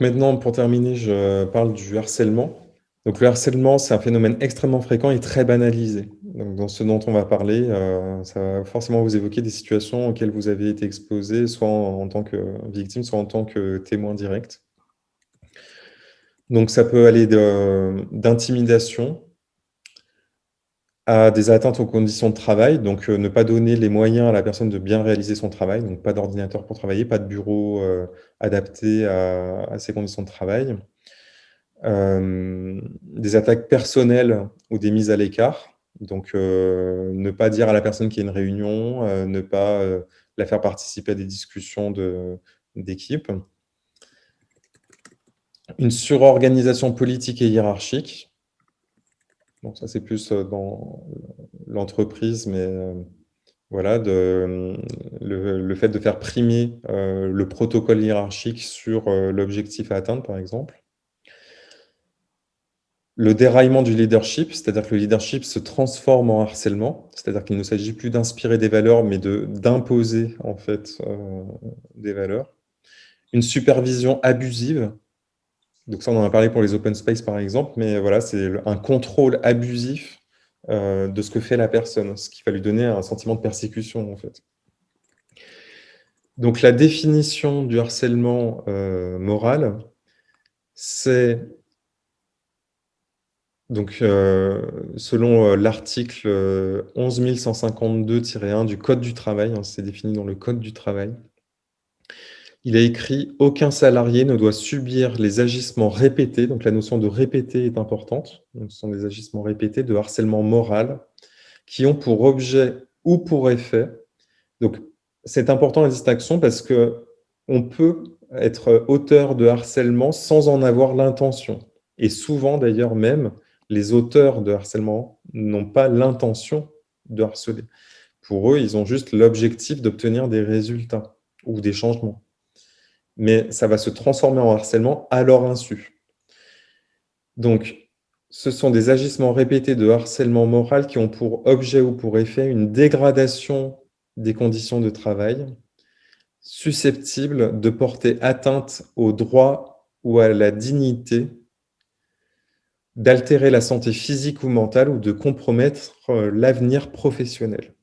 Maintenant, pour terminer, je parle du harcèlement. Donc le harcèlement, c'est un phénomène extrêmement fréquent et très banalisé. Donc dans ce dont on va parler, euh, ça va forcément vous évoquer des situations auxquelles vous avez été exposé, soit en, en tant que victime, soit en tant que témoin direct. Donc ça peut aller d'intimidation à des atteintes aux conditions de travail, donc euh, ne pas donner les moyens à la personne de bien réaliser son travail, donc pas d'ordinateur pour travailler, pas de bureau euh, adapté à, ces conditions de travail. Euh, des attaques personnelles ou des mises à l'écart, donc ne pas dire à la personne qu'il y a une réunion, ne pas la faire participer à des discussions d'équipe. Une surorganisation politique et hiérarchique, ça, c'est plus dans l'entreprise, mais voilà, de, le, fait de faire primer le protocole hiérarchique sur l'objectif à atteindre, par exemple. Le déraillement du leadership, c'est-à-dire que le leadership se transforme en harcèlement, c'est-à-dire qu'il ne s'agit plus d'inspirer des valeurs, mais d'imposer en fait des valeurs. Une supervision abusive, donc ça, on en a parlé pour les open space, par exemple, mais voilà, c'est un contrôle abusif euh, de ce que fait la personne, ce qui va lui donner un sentiment de persécution, en fait. Donc la définition du harcèlement euh, moral, c'est, donc euh, selon l'article 11152-1 du Code du travail, hein, c'est défini dans le Code du travail, il a écrit « Aucun salarié ne doit subir les agissements répétés », donc la notion de répéter est importante, ce sont des agissements répétés de harcèlement moral, qui ont pour objet ou pour effet, donc c'est important la distinction parce qu'on peut être auteur de harcèlement sans en avoir l'intention. Et souvent d'ailleurs même, les auteurs de harcèlement n'ont pas l'intention de harceler. Pour eux, ils ont juste l'objectif d'obtenir des résultats ou des changements mais ça va se transformer en harcèlement à leur insu. Donc, ce sont des agissements répétés de harcèlement moral qui ont pour objet ou pour effet une dégradation des conditions de travail susceptibles de porter atteinte au droit ou à la dignité, d'altérer la santé physique ou mentale ou de compromettre euh, l'avenir professionnel.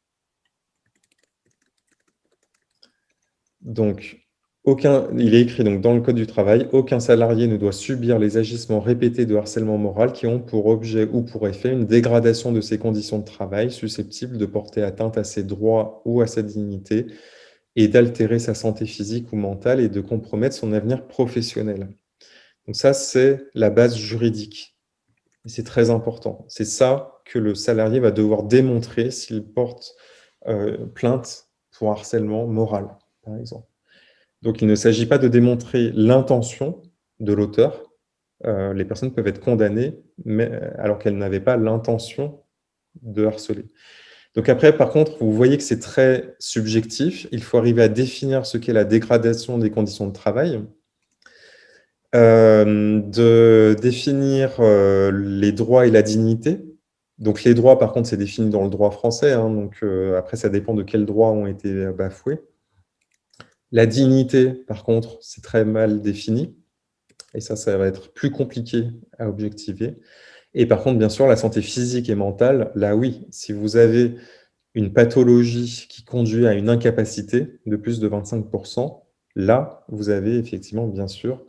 Donc, aucun, il est écrit donc dans le Code du travail, aucun salarié ne doit subir les agissements répétés de harcèlement moral qui ont pour objet ou pour effet une dégradation de ses conditions de travail susceptibles de porter atteinte à ses droits ou à sa dignité et d'altérer sa santé physique ou mentale et de compromettre son avenir professionnel. Donc ça, c'est la base juridique. C'est très important. C'est ça que le salarié va devoir démontrer s'il porte euh, plainte pour harcèlement moral, par exemple. Donc, il ne s'agit pas de démontrer l'intention de l'auteur. Euh, les personnes peuvent être condamnées mais, euh, alors qu'elles n'avaient pas l'intention de harceler. Donc après, par contre, vous voyez que c'est très subjectif. Il faut arriver à définir ce qu'est la dégradation des conditions de travail, euh, de définir les droits et la dignité. Donc les droits, par contre, c'est défini dans le droit français. Hein. donc après, ça dépend de quels droits ont été bafoués. La dignité, par contre, c'est très mal défini. Et ça, ça va être plus compliqué à objectiver. Et par contre, bien sûr, la santé physique et mentale, là oui, si vous avez une pathologie qui conduit à une incapacité de plus de 25%, là, vous avez effectivement, bien sûr,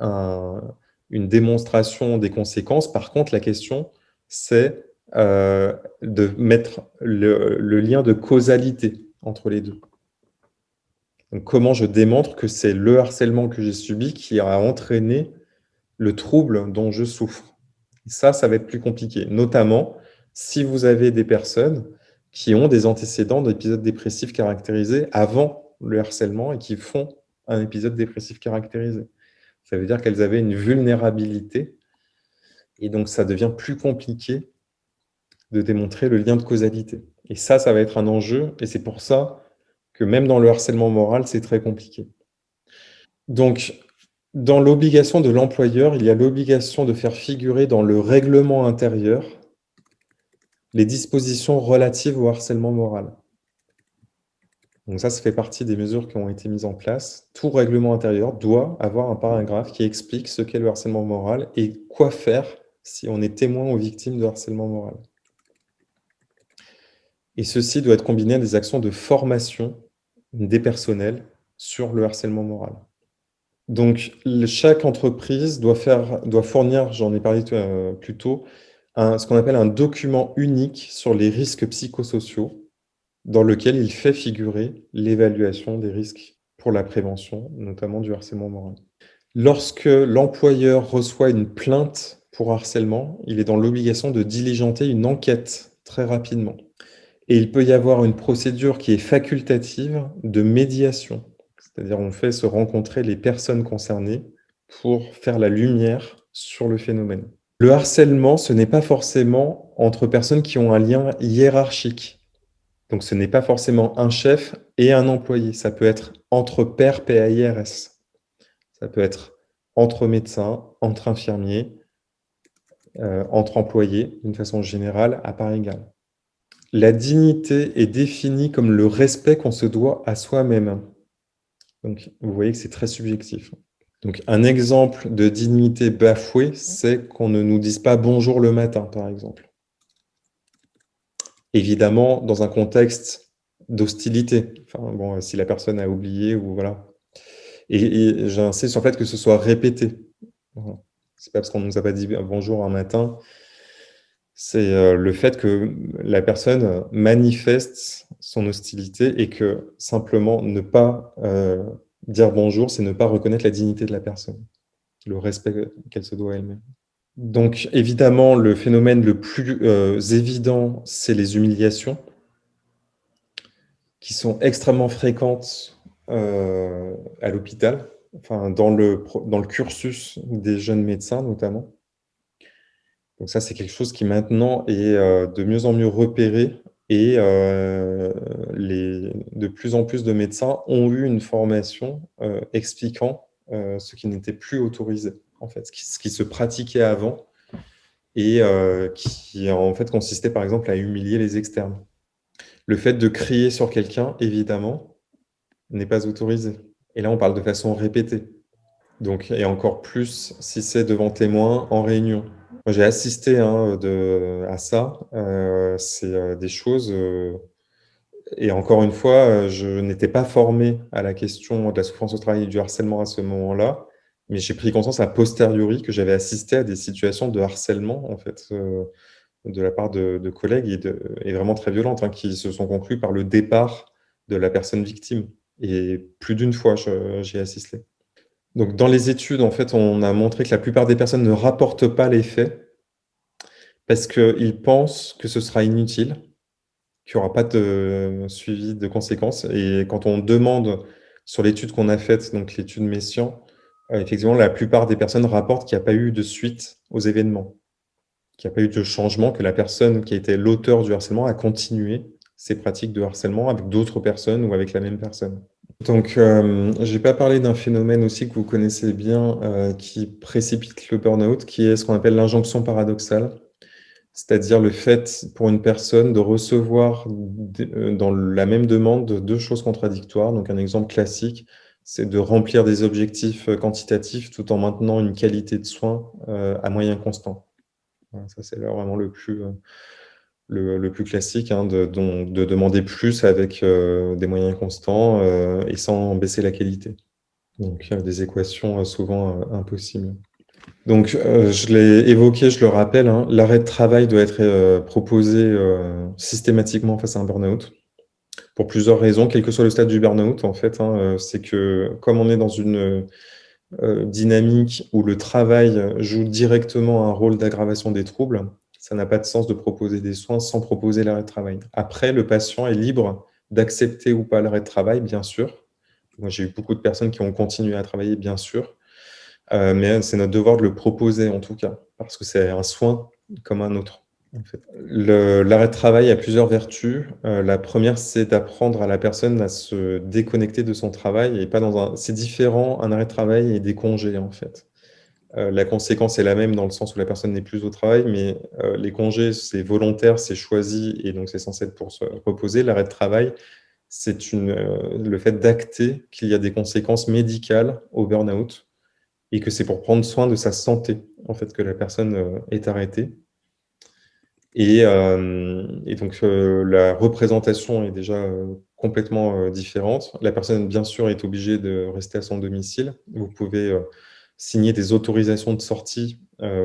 une démonstration des conséquences. Par contre, la question, c'est euh, de mettre le lien de causalité entre les deux comment je démontre que c'est le harcèlement que j'ai subi qui a entraîné le trouble dont je souffre? Ça, ça va être plus compliqué, notamment si vous avez des personnes qui ont des antécédents d'épisodes dépressifs caractérisés avant le harcèlement et qui font un épisode dépressif caractérisé. Ça veut dire qu'elles avaient une vulnérabilité et donc ça devient plus compliqué de démontrer le lien de causalité. Et ça, ça va être un enjeu et c'est pour ça que même dans le harcèlement moral, c'est très compliqué. Donc, dans l'obligation de l'employeur, il y a l'obligation de faire figurer dans le règlement intérieur les dispositions relatives au harcèlement moral. Donc ça, ça fait partie des mesures qui ont été mises en place. Tout règlement intérieur doit avoir un paragraphe qui explique ce qu'est le harcèlement moral et quoi faire si on est témoin ou victime de harcèlement moral. Et ceci doit être combiné à des actions de formation des personnels sur le harcèlement moral. Donc, chaque entreprise doit, fournir, j'en ai parlé euh, plus tôt, ce qu'on appelle un document unique sur les risques psychosociaux, dans lequel il fait figurer l'évaluation des risques pour la prévention, notamment du harcèlement moral. Lorsque l'employeur reçoit une plainte pour harcèlement, il est dans l'obligation de diligenter une enquête très rapidement. Et il peut y avoir une procédure qui est facultative de médiation. C'est-à-dire on fait se rencontrer les personnes concernées pour faire la lumière sur le phénomène. Le harcèlement, ce n'est pas forcément entre personnes qui ont un lien hiérarchique. Donc ce n'est pas forcément un chef et un employé. Ça peut être entre pairs PAIRS. Ça peut être entre médecins, entre infirmiers, euh, entre employés, d'une façon générale, à part égale. La dignité est définie comme le respect qu'on se doit à soi-même. Donc, vous voyez que c'est très subjectif. Donc, un exemple de dignité bafouée, c'est qu'on ne nous dise pas « bonjour le matin », par exemple. Évidemment, dans un contexte d'hostilité. Bon, si la personne a oublié ou voilà. Et, j'insiste sur le fait que ce soit répété. C'est pas parce qu'on ne nous a pas dit bonjour un matin c'est euh, le fait que la personne manifeste son hostilité et que simplement ne pas euh, dire bonjour, c'est ne pas reconnaître la dignité de la personne, le respect qu'elle se doit elle-même. Donc évidemment, le phénomène le plus euh, évident, c'est les humiliations, qui sont extrêmement fréquentes à l'hôpital, enfin dans le, dans le cursus des jeunes médecins notamment. Donc ça, c'est quelque chose qui maintenant est euh, de mieux en mieux repéré et euh, les, de plus en plus de médecins ont eu une formation euh, expliquant ce qui n'était plus autorisé, en fait, ce qui, ce qui, se pratiquait avant et qui en fait consistait par exemple à humilier les externes. Le fait de crier sur quelqu'un, évidemment, n'est pas autorisé. Et là, on parle de façon répétée. Donc, et encore plus si c'est devant témoins en réunion. J'ai assisté hein, de, à ça. Euh, c'est euh, des choses... Euh, et encore une fois, je n'étais pas formé à la question de la souffrance au travail et du harcèlement à ce moment-là, mais j'ai pris conscience a posteriori que j'avais assisté à des situations de harcèlement, en fait, de la part de, collègues et, de, et, vraiment très violentes, hein, qui se sont conclues par le départ de la personne victime. Et plus d'une fois, j'ai assisté. Donc, dans les études, en fait, on a montré que la plupart des personnes ne rapportent pas les faits parce qu'ils pensent que ce sera inutile, qu'il n'y aura pas de suivi de conséquences. Et quand on demande sur l'étude qu'on a faite, donc l'étude Messian, euh, effectivement, la plupart des personnes rapportent qu'il n'y a pas eu de suite aux événements, qu'il n'y a pas eu de changement, que la personne qui été l'auteur du harcèlement a continué ses pratiques de harcèlement avec d'autres personnes ou avec la même personne. Donc, euh, je n'ai pas parlé d'un phénomène aussi que vous connaissez bien euh, qui précipite le burn-out, qui est ce qu'on appelle l'injonction paradoxale, c'est-à-dire le fait pour une personne de recevoir euh, dans la même demande deux choses contradictoires. Donc, un exemple classique, c'est de remplir des objectifs quantitatifs tout en maintenant une qualité de soins à moyen constant. ça, c'est vraiment le plus le, plus classique, hein, de, de, demander plus avec euh, des moyens constants euh, et sans baisser la qualité. Donc, des équations euh, souvent impossibles. Donc, je l'ai évoqué, je le rappelle, hein, l'arrêt de travail doit être proposé systématiquement face à un burn-out, pour plusieurs raisons, quel que soit le stade du burn-out, en fait. Hein, c'est que, comme on est dans une dynamique où le travail joue directement un rôle d'aggravation des troubles, ça n'a pas de sens de proposer des soins sans proposer l'arrêt de travail. Après, le patient est libre d'accepter ou pas l'arrêt de travail, bien sûr. Moi, j'ai eu beaucoup de personnes qui ont continué à travailler, bien sûr. Euh, mais c'est notre devoir de le proposer, en tout cas, parce que c'est un soin comme un autre. L'arrêt de travail a plusieurs vertus. Euh, la première, c'est d'apprendre à la personne à se déconnecter de son travail. et pas dans un. C'est différent, un arrêt de travail et des congés, en fait. Euh, la conséquence est la même dans le sens où la personne n'est plus au travail, mais euh, les congés, c'est volontaire, c'est choisi, et donc c'est censé être pour se reposer. L'arrêt de travail, c'est le fait d'acter qu'il y a des conséquences médicales au burn-out et que c'est pour prendre soin de sa santé en fait, que la personne est arrêtée. Et, donc, la représentation est déjà complètement différente. La personne, bien sûr, est obligée de rester à son domicile. Vous pouvez signer des autorisations de sortie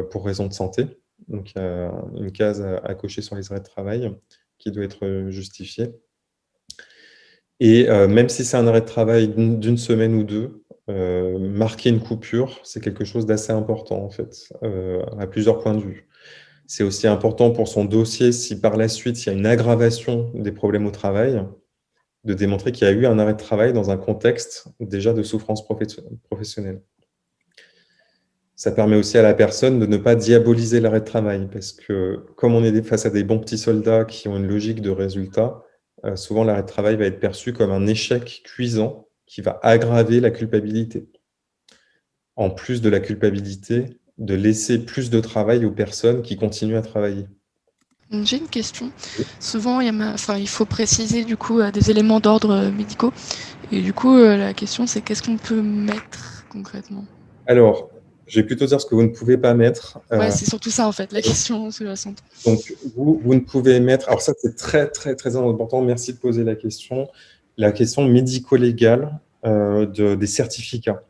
pour raison de santé. Donc, il y a une case à, cocher sur les arrêts de travail qui doit être justifiée. Et même si c'est un arrêt de travail d'une semaine ou deux, marquer une coupure, c'est quelque chose d'assez important, en fait, à plusieurs points de vue. C'est aussi important pour son dossier, si par la suite, il y a une aggravation des problèmes au travail, de démontrer qu'il y a eu un arrêt de travail dans un contexte déjà de souffrance professionnelle. Ça permet aussi à la personne de ne pas diaboliser l'arrêt de travail, parce que comme on est face à des bons petits soldats qui ont une logique de résultat, euh, souvent l'arrêt de travail va être perçu comme un échec cuisant qui va aggraver la culpabilité. En plus de la culpabilité, de laisser plus de travail aux personnes qui continuent à travailler. J'ai une question. Souvent, il, enfin, il, faut préciser du coup des éléments d'ordre euh, médicaux. Et du coup, euh, la question, c'est qu'est-ce qu'on peut mettre concrètement? Alors, je vais plutôt dire ce que vous ne pouvez pas mettre. Euh, c'est surtout ça en fait, la question sous-jacente. Donc, vous, vous ne pouvez mettre... Alors ça, c'est très, très, très important. Merci de poser la question. La question médico-légale de, des certificats.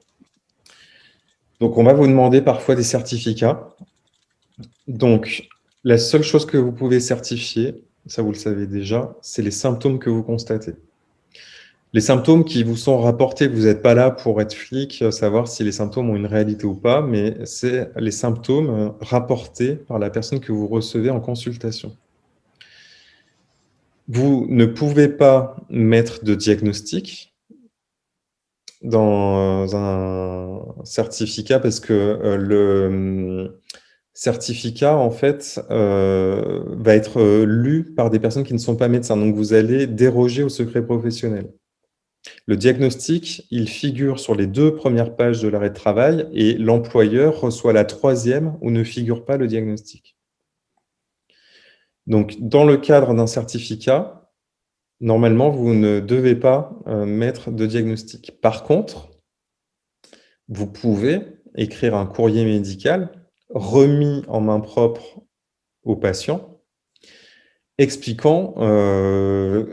Donc, on va vous demander parfois des certificats. Donc, la seule chose que vous pouvez certifier, ça vous le savez déjà, c'est les symptômes que vous constatez. Les symptômes qui vous sont rapportés, vous n'êtes pas là pour être flic, savoir si les symptômes ont une réalité ou pas, mais c'est les symptômes rapportés par la personne que vous recevez en consultation. Vous ne pouvez pas mettre de diagnostic, dans un certificat parce que euh, le certificat, en fait, euh, va être euh, lu par des personnes qui ne sont pas médecins. Donc, vous allez déroger au secret professionnel. Le diagnostic, il figure sur les deux premières pages de l'arrêt de travail et l'employeur reçoit la troisième où ne figure pas le diagnostic. Donc, dans le cadre d'un certificat, normalement, vous ne devez pas euh, mettre de diagnostic. Par contre, vous pouvez écrire un courrier médical remis en main propre au patient, expliquant euh,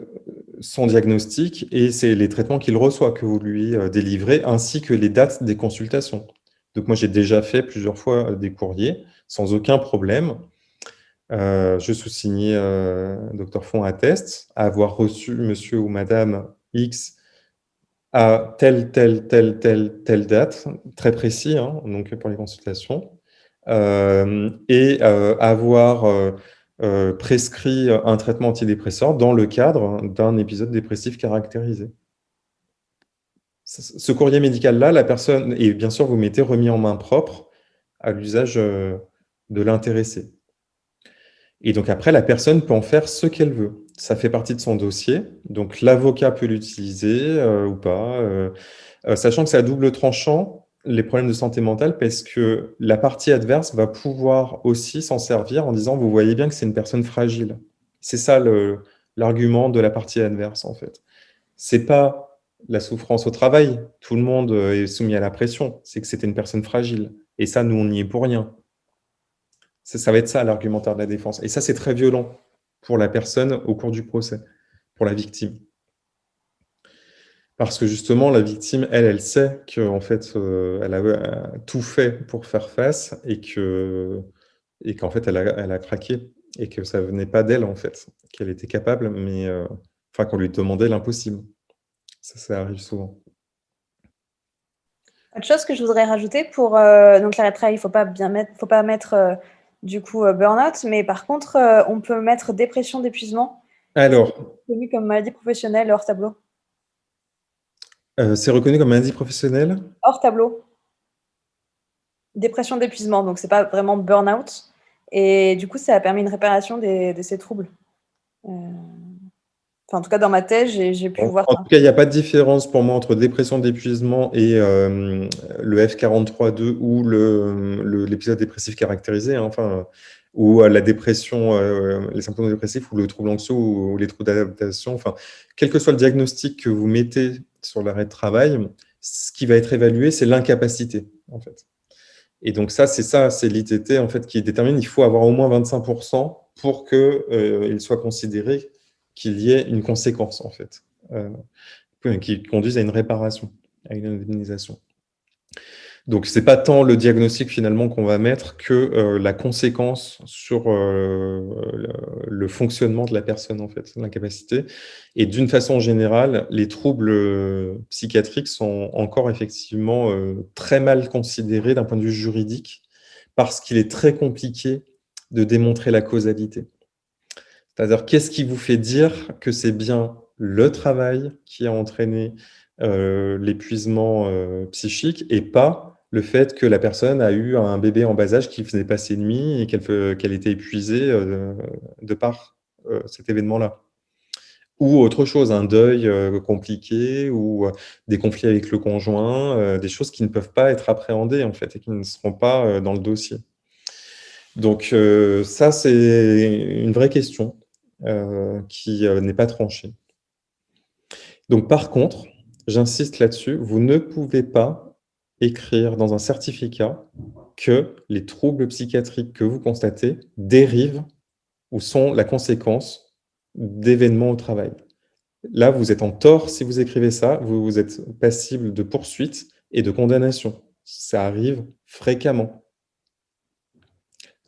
son diagnostic et c'est les traitements qu'il reçoit que vous lui euh, délivrez, ainsi que les dates des consultations. Donc moi, j'ai déjà fait plusieurs fois des courriers sans aucun problème. Euh, je sous-signais, euh, Dr Font atteste, avoir reçu monsieur ou madame X à telle, telle, telle, telle, telle date, très précis, hein, donc pour les consultations, euh, et avoir prescrit un traitement antidépresseur dans le cadre d'un épisode dépressif caractérisé. Ce courrier médical-là, la personne, et bien sûr, vous mettez remis en main propre à l'usage de l'intéressé. Et donc après, la personne peut en faire ce qu'elle veut. Ça fait partie de son dossier. Donc l'avocat peut l'utiliser euh, ou pas. Euh, euh, sachant que c'est à double tranchant, les problèmes de santé mentale, parce que la partie adverse va pouvoir aussi s'en servir en disant « vous voyez bien que c'est une personne fragile ». C'est ça l'argument de la partie adverse, en fait. C'est pas la souffrance au travail. Tout le monde est soumis à la pression. C'est que c'était une personne fragile. Et ça, nous, on n'y est pour rien. Ça, va être ça l'argumentaire de la défense. Et ça, c'est très violent pour la personne au cours du procès, pour la victime. Parce que justement, la victime, elle, elle sait qu'en fait, euh, elle a, tout fait pour faire face et qu'en et qu'en fait, elle a, elle a, craqué et que ça venait pas d'elle, en fait, qu'elle était capable, mais euh, enfin qu'on lui demandait l'impossible. Ça, ça arrive souvent. Autre chose que je voudrais rajouter pour euh, donc l'arrêt de travail, il faut pas bien mettre, faut pas mettre du coup euh, burn-out, mais par contre, euh, on peut mettre dépression d'épuisement. Alors. Reconnu comme maladie professionnelle hors tableau. Euh, c'est reconnu comme maladie professionnelle Hors tableau. Dépression d'épuisement, donc c'est pas vraiment burn-out. Et du coup, ça a permis une réparation de ces troubles en tout cas, dans ma thèse, j'ai pu voir En tout cas, il n'y a pas de différence pour moi entre dépression d'épuisement et euh, le F43.2 ou l'épisode dépressif caractérisé. Hein. Enfin, ou la dépression, les symptômes dépressifs, ou le trouble anxieux, ou, les troubles d'adaptation, enfin, quel que soit le diagnostic que vous mettez sur l'arrêt de travail, ce qui va être évalué, c'est l'incapacité, en fait. Et donc ça, c'est ça, c'est l'ITT en fait qui détermine. Il faut avoir au moins 25% pour qu'il euh, soit considéré qu'il y ait une conséquence en fait, euh, qui conduise à une réparation, à une indemnisation. Donc, ce n'est pas tant le diagnostic finalement qu'on va mettre que euh, la conséquence sur euh, le, fonctionnement de la personne, en fait, l'incapacité. Et d'une façon générale, les troubles euh, psychiatriques sont encore effectivement très mal considérés d'un point de vue juridique parce qu'il est très compliqué de démontrer la causalité. C'est-à-dire, qu'est-ce qui vous fait dire que c'est bien le travail qui a entraîné l'épuisement psychique et pas le fait que la personne a eu un bébé en bas âge qui faisait passer nuit et qu'elle était épuisée euh, de par euh, cet événement-là. Ou autre chose, un deuil euh, compliqué ou des conflits avec le conjoint, des choses qui ne peuvent pas être appréhendées en fait et qui ne seront pas dans le dossier. Donc ça, c'est une vraie question qui n'est pas tranchée. Donc par contre, j'insiste là-dessus, vous ne pouvez pas écrire dans un certificat que les troubles psychiatriques que vous constatez dérivent ou sont la conséquence d'événements au travail. Là, vous êtes en tort si vous écrivez ça, vous, êtes passible de poursuite et de condamnation. Ça arrive fréquemment.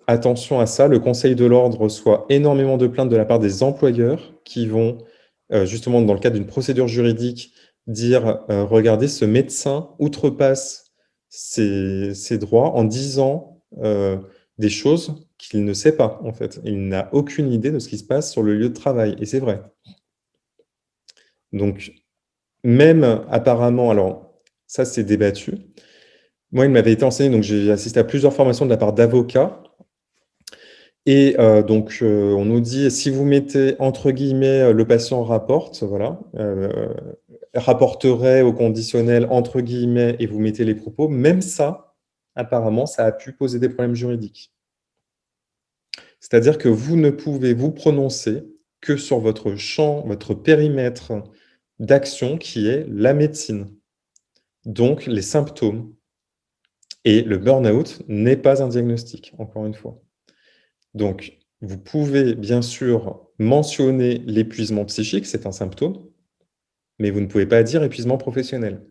Attention à ça, le Conseil de l'ordre reçoit énormément de plaintes de la part des employeurs qui vont, euh, justement dans le cadre d'une procédure juridique, dire euh, regardez, ce médecin outrepasse ses, droits en disant euh, des choses qu'il ne sait pas, en fait. Il n'a aucune idée de ce qui se passe sur le lieu de travail, et c'est vrai. Donc, même apparemment, alors ça c'est débattu, moi il m'avait été enseigné, donc j'ai assisté à plusieurs formations de la part d'avocats, et euh, donc, euh, on nous dit, si vous mettez entre guillemets le patient rapporte, voilà, rapporterait au conditionnel entre guillemets et vous mettez les propos, même ça, apparemment, ça a pu poser des problèmes juridiques. C'est-à-dire que vous ne pouvez vous prononcer que sur votre champ, votre périmètre d'action qui est la médecine. Donc, les symptômes. Et le burn-out n'est pas un diagnostic, encore une fois. Donc, vous pouvez bien sûr mentionner l'épuisement psychique, c'est un symptôme, mais vous ne pouvez pas dire épuisement professionnel.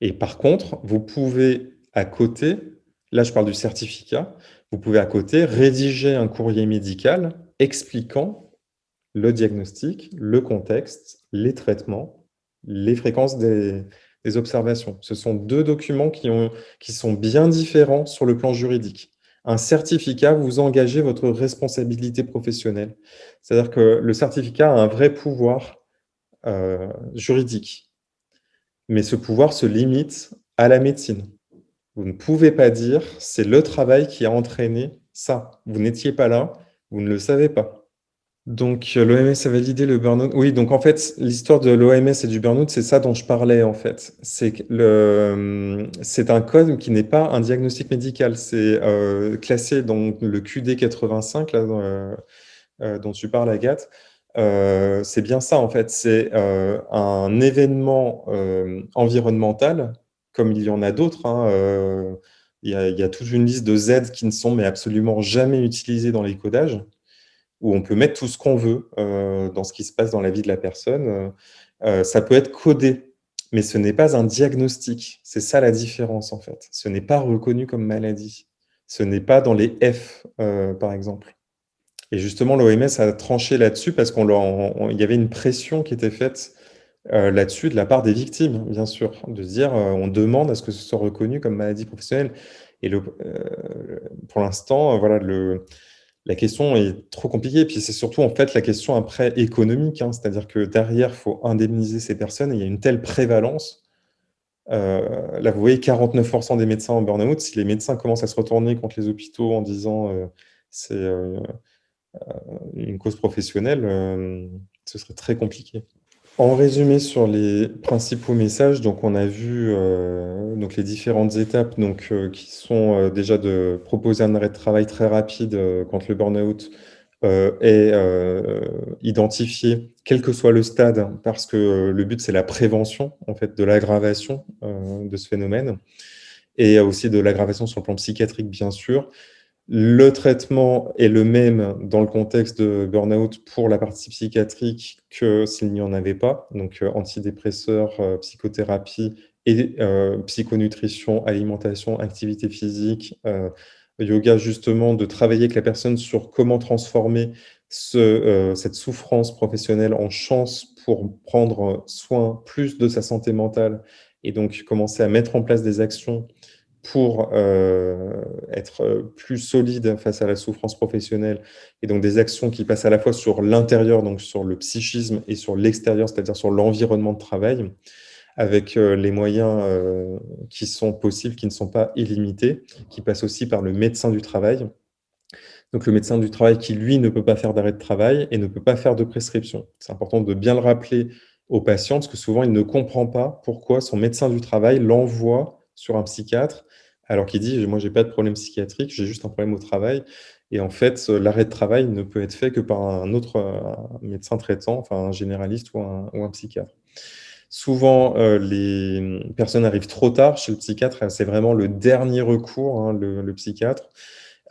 Et par contre, vous pouvez à côté, là je parle du certificat, vous pouvez à côté rédiger un courrier médical expliquant le diagnostic, le contexte, les traitements, les fréquences des, observations. Ce sont deux documents qui, qui sont bien différents sur le plan juridique. Un certificat, vous engagez votre responsabilité professionnelle. C'est-à-dire que le certificat a un vrai pouvoir euh, juridique. Mais ce pouvoir se limite à la médecine. Vous ne pouvez pas dire c'est le travail qui a entraîné ça. Vous n'étiez pas là, vous ne le savez pas. Donc l'OMS a validé le burn-out. Oui, donc en fait, l'histoire de l'OMS et du burn-out, c'est ça dont je parlais en fait. C'est un code qui n'est pas un diagnostic médical. C'est euh, classé dans le QD 85, là, euh, dont tu parles, Agathe. Euh, c'est bien ça, en fait. C'est euh, un événement euh, environnemental, comme il y en a d'autres. Hein, il, y a toute une liste de Z qui ne sont mais absolument jamais utilisées dans les codages, où on peut mettre tout ce qu'on veut dans ce qui se passe dans la vie de la personne. ça peut être codé, mais ce n'est pas un diagnostic. C'est ça la différence, en fait. Ce n'est pas reconnu comme maladie. Ce n'est pas dans les F, par exemple. Et justement, l'OMS a tranché là-dessus parce qu'il y avait une pression qui était faite euh, là-dessus de la part des victimes, bien sûr, de se dire euh, on demande à ce que ce soit reconnu comme maladie professionnelle. Et euh, pour l'instant, voilà, la question est trop compliquée. Puis c'est surtout en fait la question après économique, hein. c'est-à-dire que derrière, il faut indemniser ces personnes et il y a une telle prévalence. là, vous voyez, 49% des médecins en burn-out. Si les médecins commencent à se retourner contre les hôpitaux en disant c'est une cause professionnelle, euh, ce serait très compliqué. En résumé sur les principaux messages, donc on a vu euh, donc les différentes étapes donc, euh, qui sont euh, déjà de proposer un arrêt de travail très rapide quand le burn-out est identifié, quel que soit le stade, parce que le but c'est la prévention en fait, de l'aggravation de ce phénomène et aussi de l'aggravation sur le plan psychiatrique bien sûr, le traitement est le même dans le contexte de burn-out pour la partie psychiatrique que s'il n'y en avait pas, donc euh, antidépresseurs, euh, psychothérapie et euh, psychonutrition, alimentation, activité physique, yoga, justement, de travailler avec la personne sur comment transformer cette souffrance professionnelle en chance pour prendre soin plus de sa santé mentale et donc commencer à mettre en place des actions pour euh, être plus solide face à la souffrance professionnelle et donc des actions qui passent à la fois sur l'intérieur, donc sur le psychisme et sur l'extérieur, c'est-à-dire sur l'environnement de travail, avec euh, les moyens euh, qui sont possibles, qui ne sont pas illimités, qui passent aussi par le médecin du travail. Donc le médecin du travail qui, lui, ne peut pas faire d'arrêt de travail et ne peut pas faire de prescription. C'est important de bien le rappeler aux patients, parce que souvent, il ne comprend pas pourquoi son médecin du travail l'envoie sur un psychiatre alors qu'il dit « moi, j'ai pas de problème psychiatrique, j'ai juste un problème au travail ». Et en fait, l'arrêt de travail ne peut être fait que par un autre médecin traitant, enfin un généraliste ou un, psychiatre. Souvent, euh, les personnes arrivent trop tard chez le psychiatre, c'est vraiment le dernier recours, hein, le, psychiatre,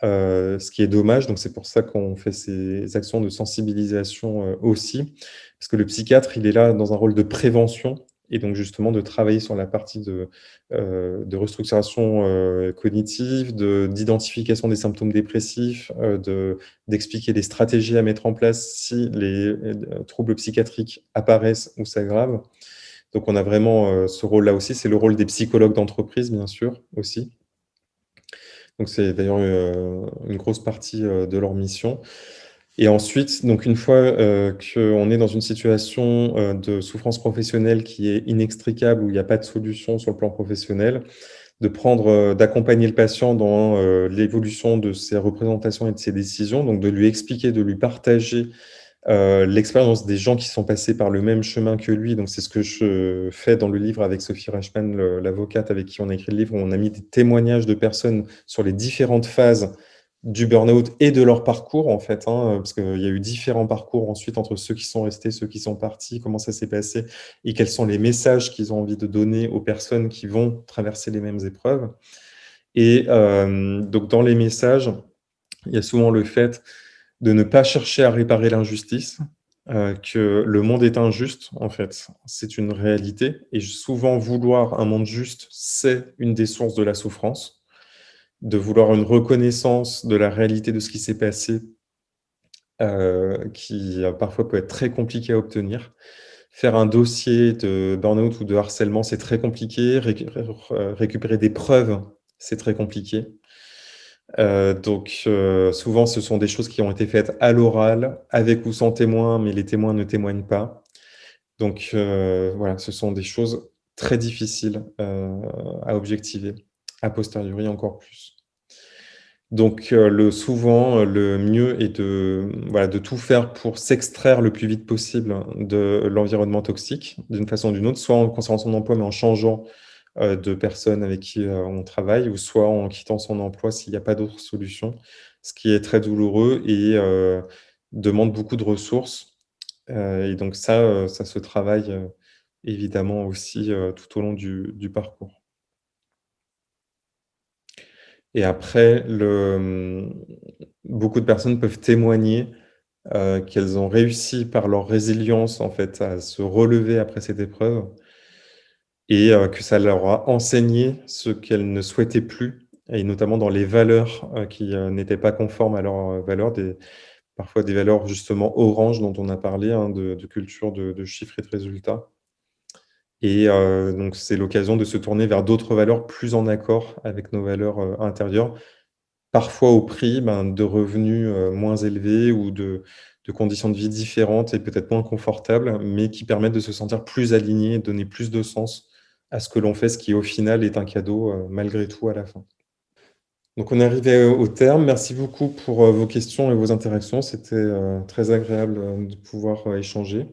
euh, ce qui est dommage. Donc, c'est pour ça qu'on fait ces actions de sensibilisation euh, aussi, parce que le psychiatre, il est là dans un rôle de prévention, et donc justement de travailler sur la partie de, euh, de restructuration euh, cognitive, d'identification des symptômes dépressifs, euh, d'expliquer les stratégies à mettre en place si les euh, troubles psychiatriques apparaissent ou s'aggravent. Donc on a vraiment ce rôle-là aussi, c'est le rôle des psychologues d'entreprise, bien sûr, aussi. Donc c'est d'ailleurs une grosse partie de leur mission. Et ensuite, donc une fois euh, qu'on est dans une situation euh, de souffrance professionnelle qui est inextricable, où il n'y a pas de solution sur le plan professionnel, de prendre, euh, d'accompagner le patient dans l'évolution de ses représentations et de ses décisions, donc de lui expliquer, de lui partager l'expérience des gens qui sont passés par le même chemin que lui. Donc c'est ce que je fais dans le livre avec Sophie Reichmann, l'avocate avec qui on a écrit le livre, où on a mis des témoignages de personnes sur les différentes phases du burn-out et de leur parcours, en fait, hein, parce qu'il y a eu différents parcours ensuite entre ceux qui sont restés, ceux qui sont partis, comment ça s'est passé, et quels sont les messages qu'ils ont envie de donner aux personnes qui vont traverser les mêmes épreuves. Et euh, donc, dans les messages, il y a souvent le fait de ne pas chercher à réparer l'injustice, euh, que le monde est injuste, en fait. C'est une réalité. Et souvent, vouloir un monde juste, c'est une des sources de la souffrance de vouloir une reconnaissance de la réalité de ce qui s'est passé, euh, qui euh, parfois peut être très compliqué à obtenir. Faire un dossier de burn-out ou de harcèlement, c'est très compliqué. récupérer des preuves, c'est très compliqué. Euh, donc, souvent, ce sont des choses qui ont été faites à l'oral, avec ou sans témoin, mais les témoins ne témoignent pas. Donc, voilà, ce sont des choses très difficiles à objectiver a posteriori encore plus. Donc, euh, le, souvent, euh, le mieux est de, voilà, de tout faire pour s'extraire le plus vite possible de l'environnement toxique, d'une façon ou d'une autre, soit en conservant son emploi, mais en changeant euh, de personnes avec qui on travaille, ou soit en quittant son emploi s'il n'y a pas d'autre solution, ce qui est très douloureux et demande beaucoup de ressources. et donc ça, ça se travaille évidemment aussi tout au long du parcours. Et après, le, beaucoup de personnes peuvent témoigner euh, qu'elles ont réussi par leur résilience en fait, à se relever après cette épreuve et euh, que ça leur a enseigné ce qu'elles ne souhaitaient plus, et notamment dans les valeurs euh, qui n'étaient pas conformes à leurs valeurs, parfois des valeurs justement orange dont on a parlé, hein, de, culture de, de chiffres et de résultats. Et euh, donc, c'est l'occasion de se tourner vers d'autres valeurs plus en accord avec nos valeurs euh, intérieures, parfois au prix ben, de revenus euh, moins élevés ou de, conditions de vie différentes et peut-être moins confortables, mais qui permettent de se sentir plus aligné, donner plus de sens à ce que l'on fait, ce qui au final est un cadeau malgré tout à la fin. Donc on est arrivé au terme. Merci beaucoup pour vos questions et vos interactions. C'était très agréable de pouvoir échanger.